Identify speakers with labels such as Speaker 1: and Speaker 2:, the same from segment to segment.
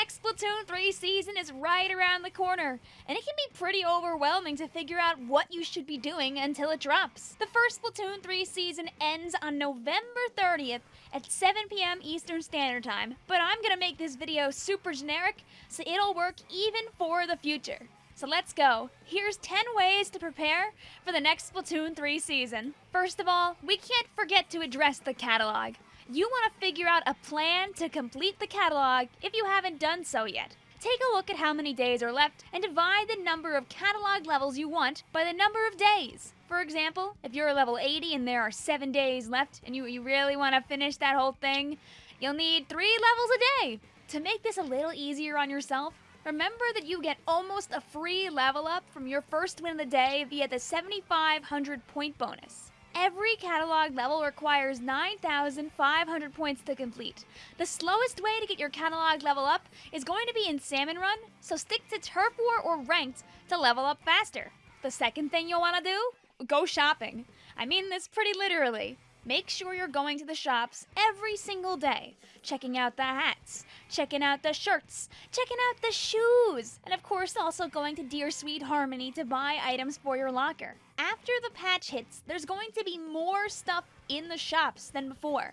Speaker 1: next Splatoon 3 season is right around the corner, and it can be pretty overwhelming to figure out what you should be doing until it drops. The first Splatoon 3 season ends on November 30th at 7 p.m. Eastern Standard Time, but I'm gonna make this video super generic so it'll work even for the future. So let's go. Here's 10 ways to prepare for the next Splatoon 3 season. First of all, we can't forget to address the catalog. You want to figure out a plan to complete the catalog if you haven't done so yet. Take a look at how many days are left and divide the number of catalog levels you want by the number of days. For example, if you're level 80 and there are 7 days left and you, you really want to finish that whole thing, you'll need 3 levels a day. To make this a little easier on yourself, Remember that you get almost a free level up from your first win of the day via the 7,500 point bonus. Every catalog level requires 9,500 points to complete. The slowest way to get your catalog level up is going to be in Salmon Run, so stick to Turf War or Ranked to level up faster. The second thing you'll want to do? Go shopping. I mean this pretty literally. Make sure you're going to the shops every single day, checking out the hats, checking out the shirts, checking out the shoes, and of course also going to Dear Sweet Harmony to buy items for your locker. After the patch hits, there's going to be more stuff in the shops than before.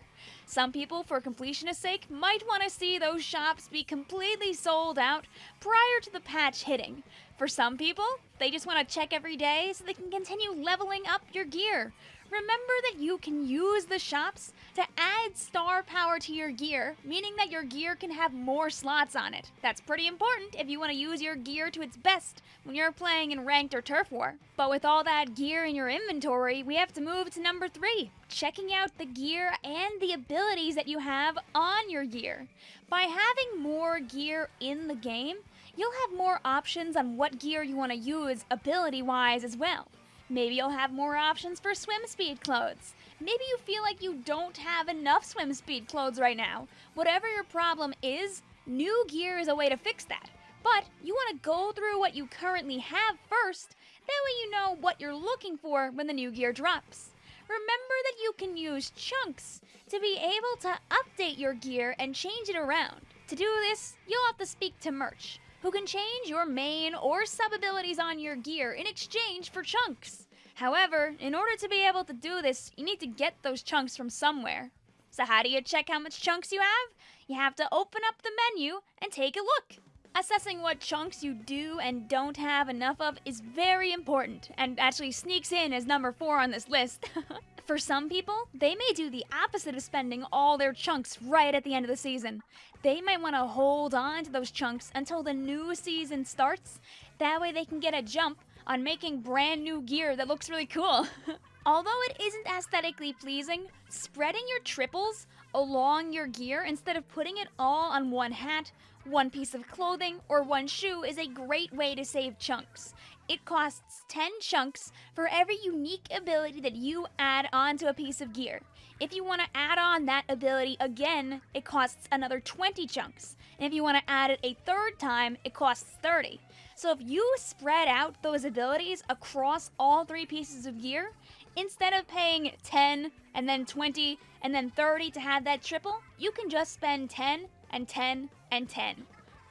Speaker 1: Some people, for completionist sake, might want to see those shops be completely sold out prior to the patch hitting. For some people, they just want to check every day so they can continue leveling up your gear. Remember that you can use the shops to add star power to your gear, meaning that your gear can have more slots on it. That's pretty important if you want to use your gear to its best when you're playing in ranked or turf war. But with all that gear in your inventory, we have to move to number three, checking out the gear and the abilities that you have on your gear. By having more gear in the game, you'll have more options on what gear you want to use ability-wise as well. Maybe you'll have more options for swim speed clothes. Maybe you feel like you don't have enough swim speed clothes right now. Whatever your problem is, new gear is a way to fix that. But you want to go through what you currently have first, that way you know what you're looking for when the new gear drops. Remember that you can use chunks to be able to update your gear and change it around. To do this, you'll have to speak to Murch, who can change your main or sub abilities on your gear in exchange for chunks. However, in order to be able to do this, you need to get those chunks from somewhere. So how do you check how much chunks you have? You have to open up the menu and take a look. Assessing what chunks you do and don't have enough of is very important, and actually sneaks in as number 4 on this list. For some people, they may do the opposite of spending all their chunks right at the end of the season. They might want to hold on to those chunks until the new season starts. That way they can get a jump on making brand new gear that looks really cool. Although it isn't aesthetically pleasing, spreading your triples along your gear instead of putting it all on one hat, one piece of clothing, or one shoe is a great way to save chunks. It costs 10 chunks for every unique ability that you add onto a piece of gear. If you want to add on that ability again, it costs another 20 chunks. And if you want to add it a third time, it costs 30. So if you spread out those abilities across all three pieces of gear, instead of paying 10 and then 20 and then 30 to have that triple, you can just spend 10 and 10 and 10.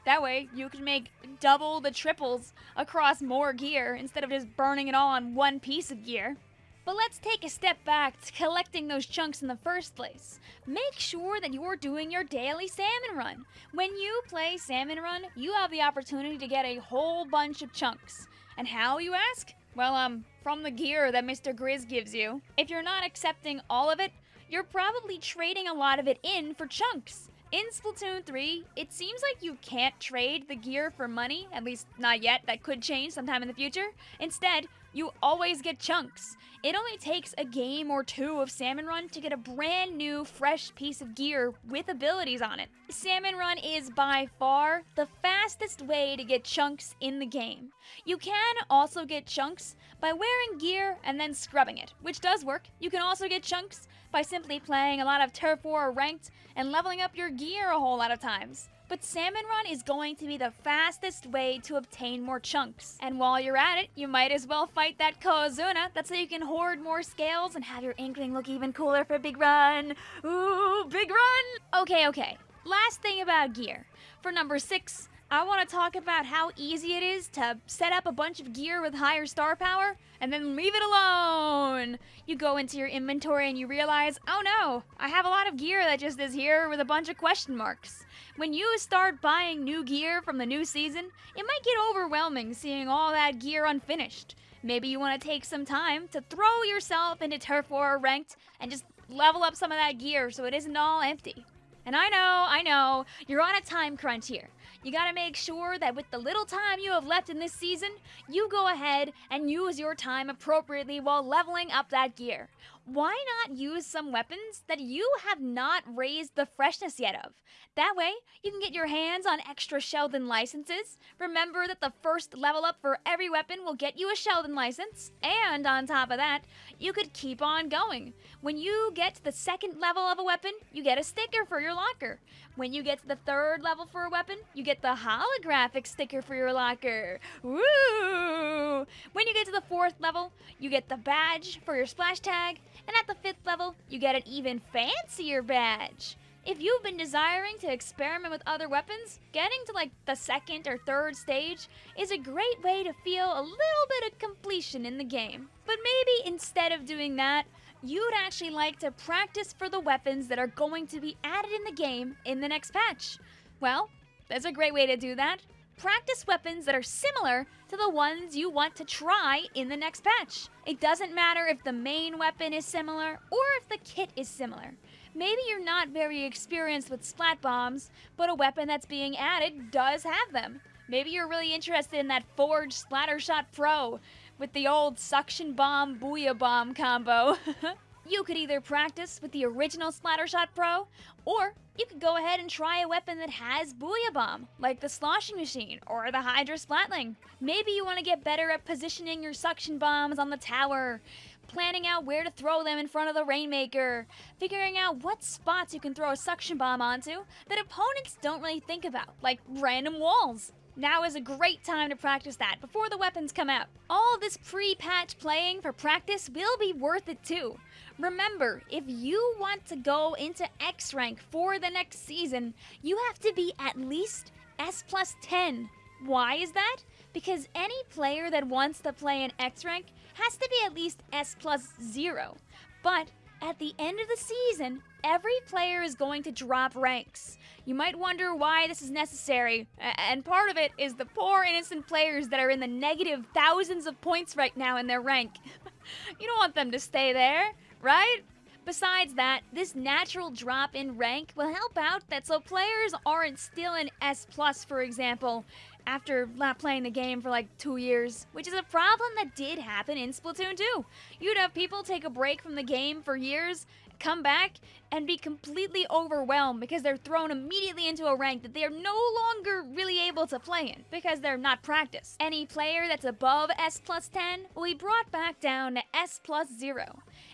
Speaker 1: That way, you can make double the triples across more gear instead of just burning it all on one piece of gear. But let's take a step back to collecting those chunks in the first place. Make sure that you're doing your daily salmon run. When you play salmon run, you have the opportunity to get a whole bunch of chunks. And how, you ask? Well, um, from the gear that Mr. Grizz gives you. If you're not accepting all of it, you're probably trading a lot of it in for chunks. In Splatoon 3, it seems like you can't trade the gear for money, at least not yet, that could change sometime in the future. Instead, you always get chunks. It only takes a game or two of Salmon Run to get a brand new, fresh piece of gear with abilities on it. Salmon Run is by far the fastest way to get chunks in the game. You can also get chunks by wearing gear and then scrubbing it, which does work. You can also get chunks by simply playing a lot of Turf War Ranked and leveling up your gear a whole lot of times. But Salmon Run is going to be the fastest way to obtain more chunks. And while you're at it, you might as well fight that Cohozuna. That's so you can hoard more scales and have your Inkling look even cooler for Big Run. Ooh, Big Run! Okay, okay. Last thing about gear. For number 6, I want to talk about how easy it is to set up a bunch of gear with higher star power and then leave it alone. You go into your inventory and you realize, oh no, I have a lot of gear that just is here with a bunch of question marks. When you start buying new gear from the new season, it might get overwhelming seeing all that gear unfinished. Maybe you want to take some time to throw yourself into Turf War ranked and just level up some of that gear so it isn't all empty. And I know, I know, you're on a time crunch here. You gotta make sure that with the little time you have left in this season, you go ahead and use your time appropriately while leveling up that gear. Why not use some weapons that you have not raised the freshness yet of? That way, you can get your hands on extra Sheldon licenses. Remember that the first level up for every weapon will get you a Sheldon license, and on top of that, you could keep on going. When you get to the second level of a weapon, you get a sticker for your locker. When you get to the third level for a weapon, you get the holographic sticker for your locker. Woo! When you get to the fourth level, you get the badge for your splash tag, and at the fifth level, you get an even fancier badge. If you've been desiring to experiment with other weapons, getting to like the second or third stage is a great way to feel a little bit of completion in the game. But maybe instead of doing that, you'd actually like to practice for the weapons that are going to be added in the game in the next patch. Well, there's a great way to do that. Practice weapons that are similar to the ones you want to try in the next patch. It doesn't matter if the main weapon is similar or if the kit is similar. Maybe you're not very experienced with splat bombs, but a weapon that's being added does have them. Maybe you're really interested in that Forge Splattershot Pro with the old suction bomb booyah bomb combo. you could either practice with the original Splattershot Pro, or you could go ahead and try a weapon that has booyah bomb, like the sloshing machine or the Hydra Splatling. Maybe you want to get better at positioning your suction bombs on the tower, planning out where to throw them in front of the Rainmaker, figuring out what spots you can throw a suction bomb onto that opponents don't really think about, like random walls. Now is a great time to practice that before the weapons come out. All this pre-patch playing for practice will be worth it too. Remember, if you want to go into X rank for the next season, you have to be at least S plus 10. Why is that? Because any player that wants to play in X rank has to be at least S plus 0. But at the end of the season, every player is going to drop ranks. You might wonder why this is necessary, and part of it is the poor innocent players that are in the negative thousands of points right now in their rank. you don't want them to stay there, right? Besides that, this natural drop in rank will help out that so players aren't still in S+, for example, after not playing the game for like two years, which is a problem that did happen in Splatoon 2. You'd have people take a break from the game for years, come back, and be completely overwhelmed because they're thrown immediately into a rank that they are no longer really able to play in because they're not practiced. Any player that's above S plus 10 will be brought back down to S plus 0.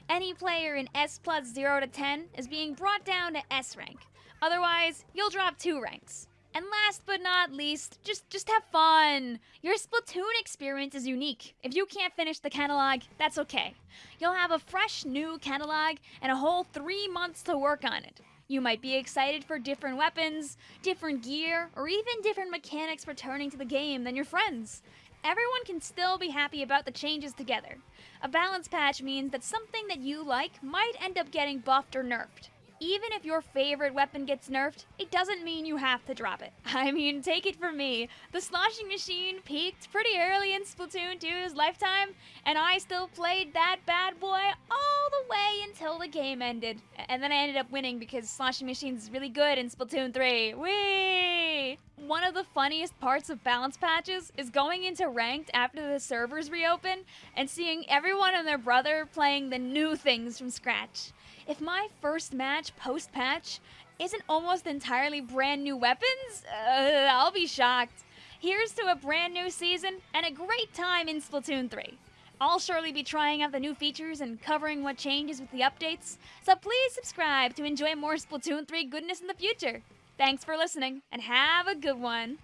Speaker 1: Any player in S plus 0 to 10 is being brought down to S rank. Otherwise, you'll drop two ranks. And last but not least, just just have fun. Your Splatoon experience is unique. If you can't finish the catalog, that's okay. You'll have a fresh new catalog and a whole 3 months to work on it. You might be excited for different weapons, different gear, or even different mechanics returning to the game than your friends. Everyone can still be happy about the changes together. A balance patch means that something that you like might end up getting buffed or nerfed even if your favorite weapon gets nerfed, it doesn't mean you have to drop it. I mean, take it from me. The sloshing machine peaked pretty early in Splatoon 2's lifetime, and I still played that bad boy all the way until the game ended. And then I ended up winning because sloshing machine's really good in Splatoon 3. Whee! One of the funniest parts of balance patches is going into ranked after the servers reopen and seeing everyone and their brother playing the new things from scratch. If my first match post-patch isn't almost entirely brand new weapons, uh, I'll be shocked. Here's to a brand new season and a great time in Splatoon 3. I'll surely be trying out the new features and covering what changes with the updates, so please subscribe to enjoy more Splatoon 3 goodness in the future. Thanks for listening, and have a good one.